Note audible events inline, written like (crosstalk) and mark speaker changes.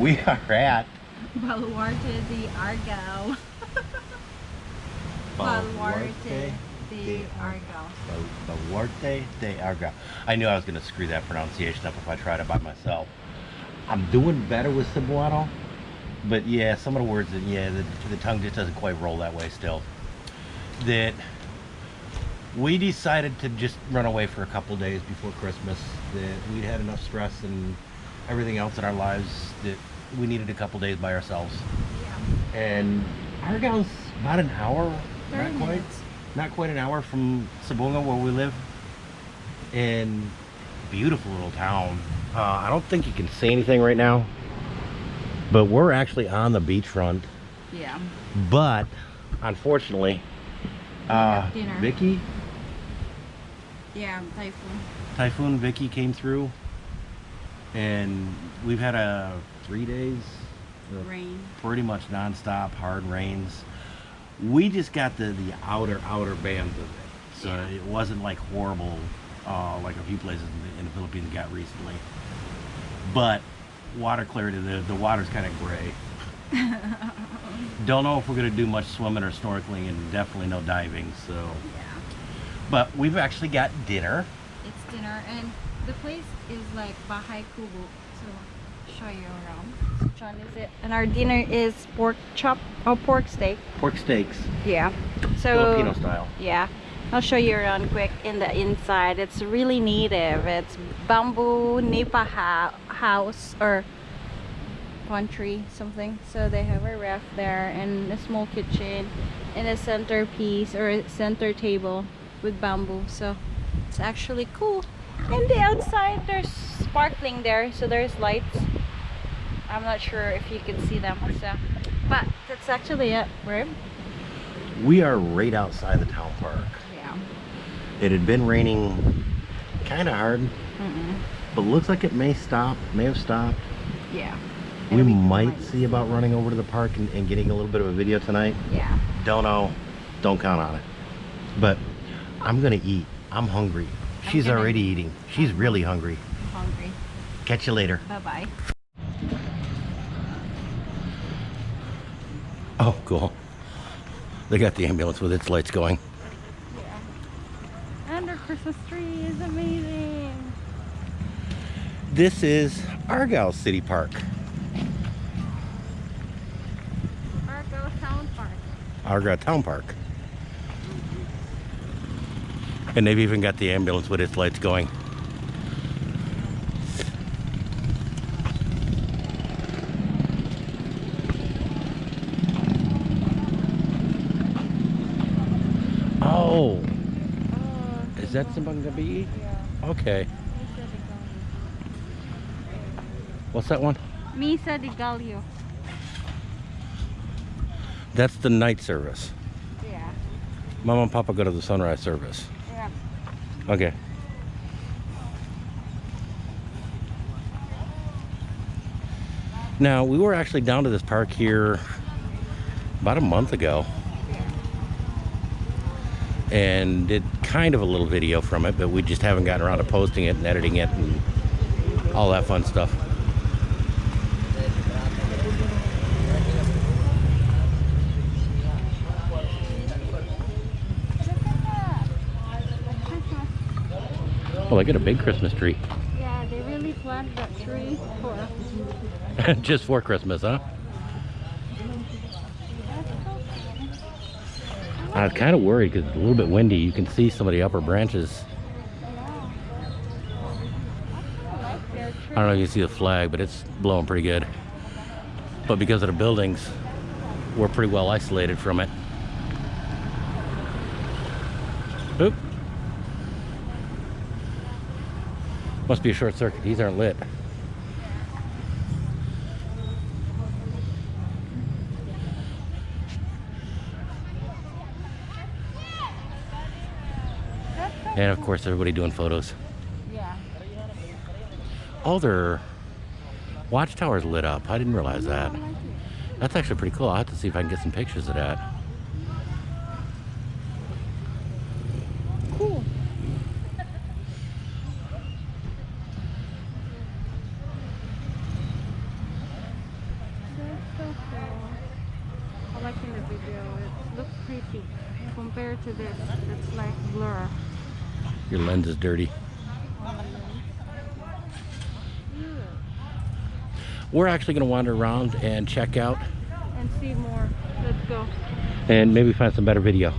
Speaker 1: We are at
Speaker 2: Baluarte de Argao. (laughs) Baluarte de Argao.
Speaker 1: Baluarte de Argao. I knew I was going to screw that pronunciation up if I tried it by myself. I'm doing better with Cebuano, but yeah, some of the words, that yeah, the, the tongue just doesn't quite roll that way still. That we decided to just run away for a couple days before Christmas. That we'd had enough stress and everything else in our lives that we needed a couple days by ourselves.
Speaker 2: Yeah.
Speaker 1: And Argao's about an hour,
Speaker 2: 30
Speaker 1: not quite,
Speaker 2: minutes.
Speaker 1: not quite an hour from Sibonga where we live. And beautiful little town. Uh, I don't think you can see anything right now, but we're actually on the beachfront.
Speaker 2: Yeah.
Speaker 1: But unfortunately, uh. Vicky,
Speaker 2: Yeah, typhoon.
Speaker 1: Typhoon Vicky came through, and we've had a three days
Speaker 2: Rain.
Speaker 1: pretty much nonstop hard rains. We just got the the outer outer bands of it, so
Speaker 2: Yeah.
Speaker 1: it wasn't like horrible, uh, like a few places in the, in the Philippines got recently. But water clarity, the the water's kind of gray. (laughs) Don't know if we're gonna do much swimming or snorkeling, and definitely no diving. So,
Speaker 2: Yeah.
Speaker 1: but we've actually got dinner.
Speaker 2: It's dinner and the place is like Bahay Kubo. So show you around. Which one is it? And our dinner is pork chop or pork steak.
Speaker 1: Pork steaks,
Speaker 2: Yeah. So
Speaker 1: Filipino style.
Speaker 2: Yeah. I'll show you around quick in the inside. It's really native. It's bamboo nipa house or pantry something. So they have a ref there and a small kitchen and a centerpiece or a center table with bamboo. So it's actually cool. And the outside there's sparkling there, so there's lights. I'm not sure if you can see them. So, but that's actually it. Right?
Speaker 1: We are right outside the town park.
Speaker 2: Yeah.
Speaker 1: It had been raining kind of hard,
Speaker 2: Mm-mm.
Speaker 1: but looks like it may stop, may have stopped.
Speaker 2: Yeah.
Speaker 1: We might see about running over to the park and, and getting a little bit of a video tonight.
Speaker 2: Yeah.
Speaker 1: Don't know. Don't count on it. But I'm going to eat. I'm hungry. She's
Speaker 2: gonna-
Speaker 1: already eating. She's really hungry.
Speaker 2: Hungry.
Speaker 1: Catch you later.
Speaker 2: Bye bye.
Speaker 1: Oh, cool. They got the ambulance with its lights going.
Speaker 2: Yeah. And our Christmas tree is amazing.
Speaker 1: This is Argyle City Park.
Speaker 2: Argao Town Park.
Speaker 1: Argyle Town Park. And they've even got the ambulance with its lights going. Oh,
Speaker 2: Oh,
Speaker 1: is that Simbang Gabi?
Speaker 2: Yeah.
Speaker 1: Okay. What's that one?
Speaker 2: Misa de Gallo.
Speaker 1: That's the night service.
Speaker 2: Yeah.
Speaker 1: Mom and Papa go to the sunrise service. Okay. Now, we were actually down to this park here about a month ago and did kind of a little video from it, but we just haven't gotten around to posting it and editing it and all that fun stuff. Oh, I got a big Christmas tree. (laughs)
Speaker 2: Yeah, they really planted that tree for
Speaker 1: just for Christmas, huh? I was kind of worried because it's a little bit windy. You can see some of the upper branches. I don't know if you can see the flag, but it's blowing pretty good. But because of the buildings, we're pretty well isolated from it. Oop. Must be a short circuit. These aren't lit. And of course, everybody doing photos.
Speaker 2: Yeah.
Speaker 1: All their watchtowers lit up. I didn't realize that.
Speaker 2: I like it.
Speaker 1: That's actually pretty cool. I'll have to see if I can get some pictures of that.
Speaker 2: video. It looks creepy compared to this. It's like blur.
Speaker 1: Your lens is dirty. We're actually going to wander around and check out.
Speaker 2: And see more. Let's go.
Speaker 1: And maybe find some better video.